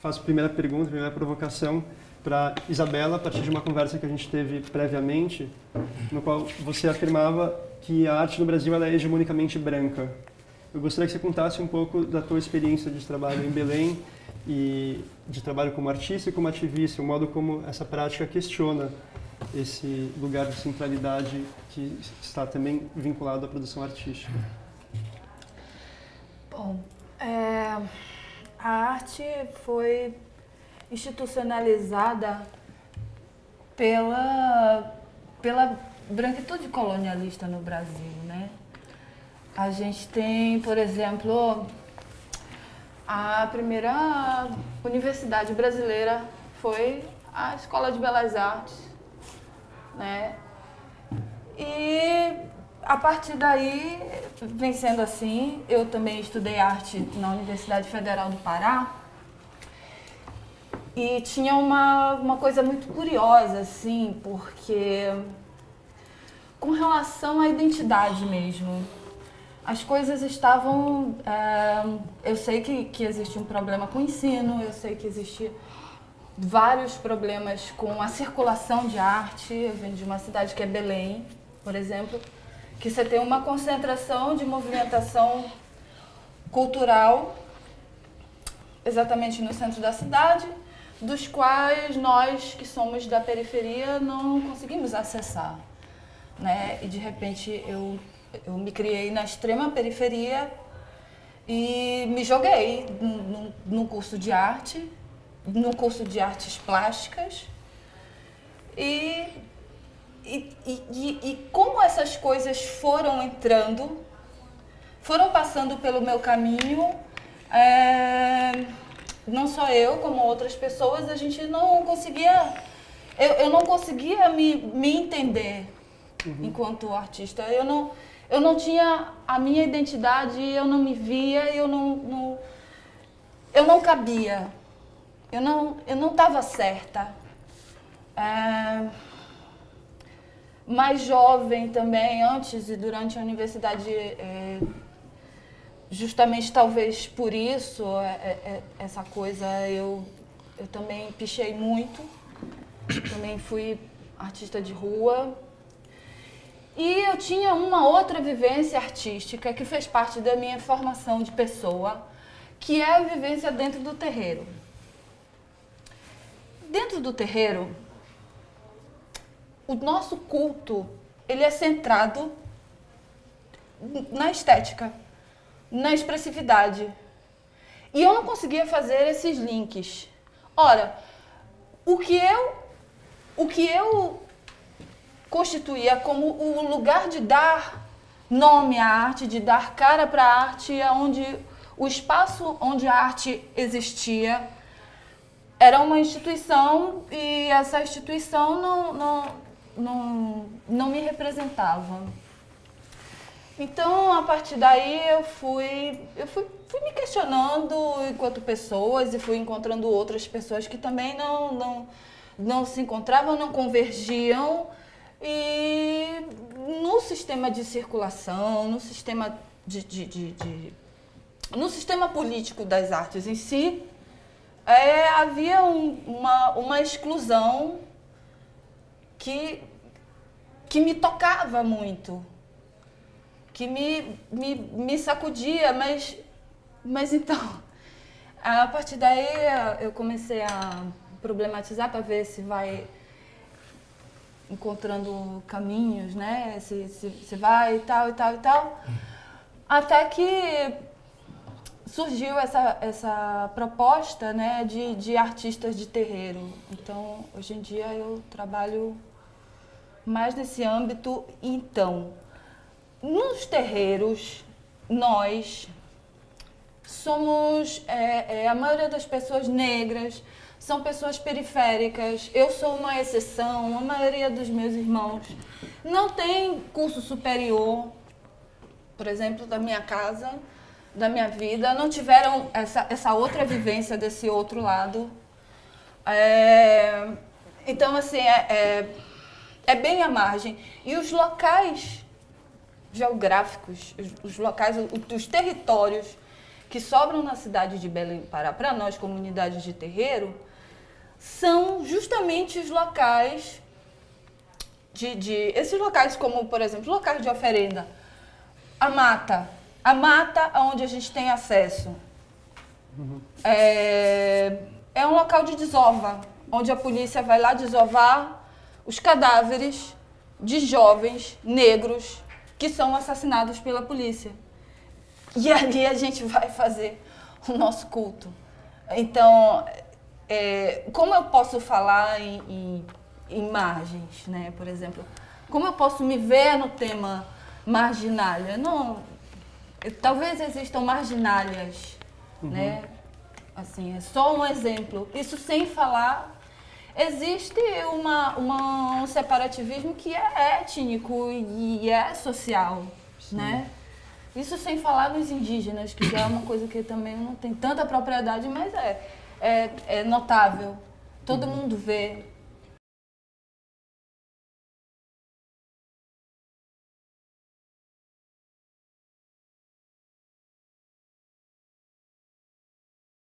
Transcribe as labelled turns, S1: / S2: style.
S1: faço a primeira pergunta, a primeira provocação para Isabela, a partir de uma conversa que a gente teve previamente, no qual você afirmava que a arte no Brasil ela é hegemonicamente branca. Eu gostaria que você contasse um pouco da tua experiência de trabalho em Belém e de trabalho como artista e como ativista, o modo como essa prática questiona esse lugar de centralidade que está também vinculado à produção artística.
S2: Bom, é, a arte foi institucionalizada pela, pela branquitude colonialista no Brasil, né? A gente tem, por exemplo, a primeira universidade brasileira foi a Escola de Belas Artes, né? E a partir daí, vem sendo assim, eu também estudei arte na Universidade Federal do Pará, e tinha uma, uma coisa muito curiosa, assim, porque com relação à identidade mesmo, as coisas estavam... É, eu sei que, que existe um problema com o ensino, eu sei que existe vários problemas com a circulação de arte. Eu venho de uma cidade que é Belém, por exemplo, que você tem uma concentração de movimentação cultural exatamente no centro da cidade, dos quais nós que somos da periferia não conseguimos acessar. Né? E de repente eu, eu me criei na extrema periferia e me joguei no curso de arte, no curso de artes plásticas. E, e, e, e como essas coisas foram entrando, foram passando pelo meu caminho, é, não só eu, como outras pessoas, a gente não conseguia, eu, eu não conseguia me, me entender uhum. enquanto artista. Eu não, eu não tinha a minha identidade, eu não me via, eu não, não eu não cabia, eu não eu não estava certa. É, mais jovem também, antes e durante a universidade, é, justamente talvez por isso, é, é, é, essa coisa, eu, eu também pichei muito, também fui artista de rua. E eu tinha uma outra vivência artística que fez parte da minha formação de pessoa, que é a vivência dentro do terreiro. Dentro do terreiro, o nosso culto, ele é centrado na estética na expressividade. E eu não conseguia fazer esses links. Ora, o que eu, o que eu constituía como o lugar de dar nome à arte, de dar cara para a arte, onde o espaço onde a arte existia era uma instituição e essa instituição não, não, não, não me representava. Então, a partir daí, eu fui, eu fui, fui me questionando enquanto pessoas e fui encontrando outras pessoas que também não, não, não se encontravam, não convergiam. E no sistema de circulação, no sistema de, de, de, de no sistema político das artes em si, é, havia um, uma, uma exclusão que, que me tocava muito que me, me, me sacudia, mas, mas então, a partir daí eu comecei a problematizar para ver se vai encontrando caminhos, né? Se, se, se vai e tal e tal e tal. Até que surgiu essa, essa proposta né, de, de artistas de terreiro. Então, hoje em dia eu trabalho mais nesse âmbito. Então, nos terreiros, nós somos, é, é, a maioria das pessoas negras, são pessoas periféricas, eu sou uma exceção, a maioria dos meus irmãos não tem curso superior, por exemplo, da minha casa, da minha vida, não tiveram essa, essa outra vivência desse outro lado. É, então, assim, é, é, bem à margem. E os locais geográficos, os, locais, os territórios que sobram na cidade de Belém do Pará, para nós, comunidades de terreiro, são justamente os locais de, de, esses locais como, por exemplo, locais de oferenda, a mata, a mata onde a gente tem acesso. Uhum. É, é um local de desova, onde a polícia vai lá desovar os cadáveres de jovens negros que são assassinados pela polícia. E ali a gente vai fazer o nosso culto. Então, é, como eu posso falar em, em, em, margens, né? Por exemplo, como eu posso me ver no tema marginália? Não, talvez existam marginálias, uhum. né? Assim, é só um exemplo. Isso sem falar existe uma, uma, um separativismo que é étnico e é social, Sim. né? Isso sem falar nos indígenas, que é uma coisa que também não tem tanta propriedade, mas é, é, é notável. Todo uhum. mundo vê,